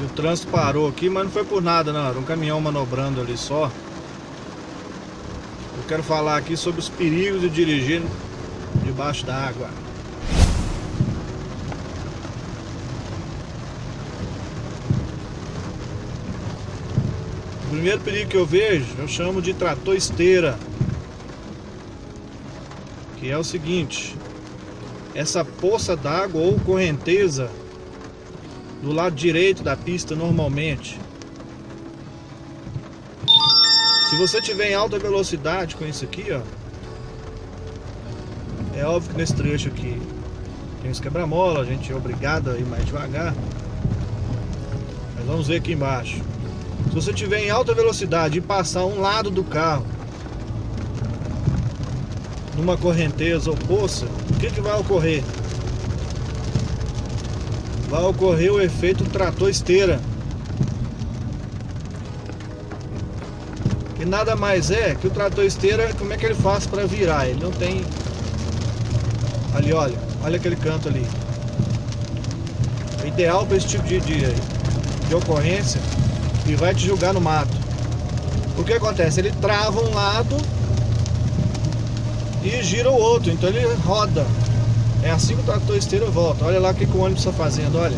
E o trânsito parou aqui, mas não foi por nada não, era um caminhão manobrando ali só. Eu quero falar aqui sobre os perigos de dirigir debaixo da água. O primeiro perigo que eu vejo, eu chamo de trator esteira. Que é o seguinte, essa poça d'água ou correnteza do lado direito da pista normalmente. Se você tiver em alta velocidade com isso aqui, ó, é óbvio que nesse trecho aqui tem os quebra-mola, a gente é obrigado a ir mais devagar. Mas vamos ver aqui embaixo. Se você tiver em alta velocidade e passar um lado do carro numa correnteza ou poça, o que, que vai ocorrer? Vai ocorrer o efeito trator esteira. Que nada mais é que o trator esteira, como é que ele faz para virar? Ele não tem... Ali, olha. Olha aquele canto ali. É ideal para esse tipo de, de, de ocorrência e vai te julgar no mato. O que acontece? Ele trava um lado e gira o outro, então ele roda. É assim que o trator esteira volta. Olha lá o que, que o ônibus está fazendo, olha.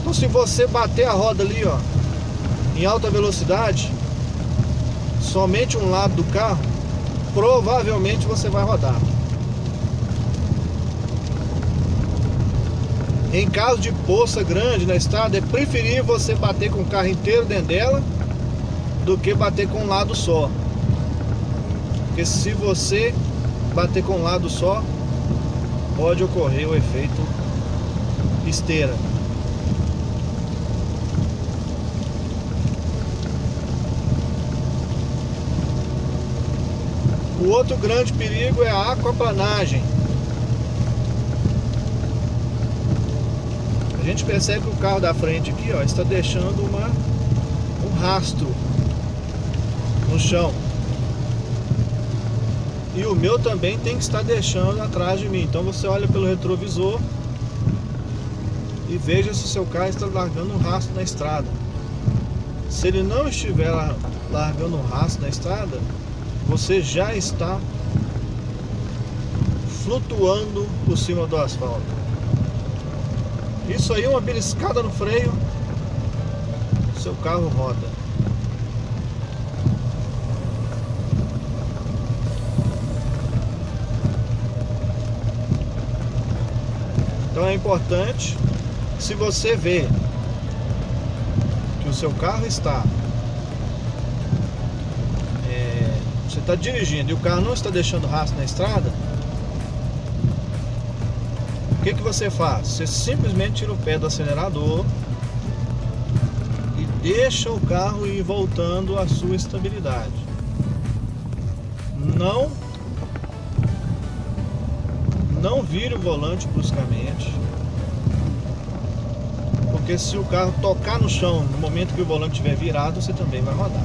Então se você bater a roda ali, ó, em alta velocidade, somente um lado do carro, provavelmente você vai rodar. Em caso de poça grande na estrada, é preferível você bater com o carro inteiro dentro dela do que bater com um lado só. Porque se você bater com um lado só, pode ocorrer o efeito esteira. O outro grande perigo é a aquaplanagem. A gente percebe que o carro da frente aqui ó, está deixando uma, um rastro no chão. E o meu também tem que estar deixando atrás de mim. Então você olha pelo retrovisor e veja se seu carro está largando um rastro na estrada. Se ele não estiver largando um rastro na estrada, você já está flutuando por cima do asfalto. Isso aí é uma beliscada no freio, seu carro roda. Então é importante, se você vê que o seu carro está é, você está dirigindo e o carro não está deixando rastro na estrada, o que, que você faz? Você simplesmente tira o pé do acelerador e deixa o carro ir voltando à sua estabilidade. Não não vire o volante bruscamente. Porque se o carro tocar no chão no momento que o volante estiver virado, você também vai rodar.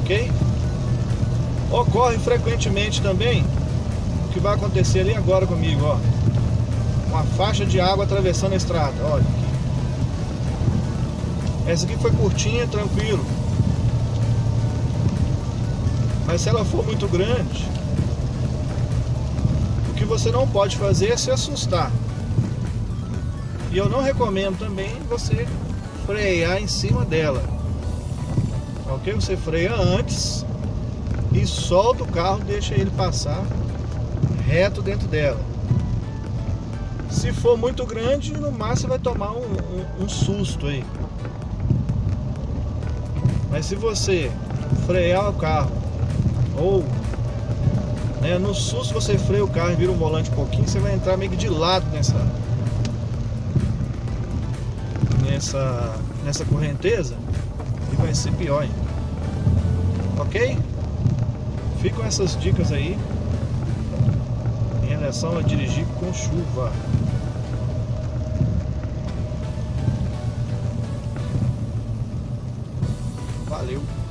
Ok? Ocorre frequentemente também o que vai acontecer ali agora comigo, ó. Uma faixa de água atravessando a estrada, olha. Essa aqui foi curtinha, tranquilo. Mas se ela for muito grande, o que você não pode fazer é se assustar. E eu não recomendo também você frear em cima dela. Ok? Você freia antes e solta o carro, deixa ele passar reto dentro dela. Se for muito grande, no máximo vai tomar um, um, um susto aí. Mas se você frear o carro ou né, no se você freia o carro e vira o volante um pouquinho, você vai entrar meio que de lado nessa nessa nessa correnteza e vai ser pior ainda. Ok? Ficam essas dicas aí em relação a dirigir com chuva. Valeu!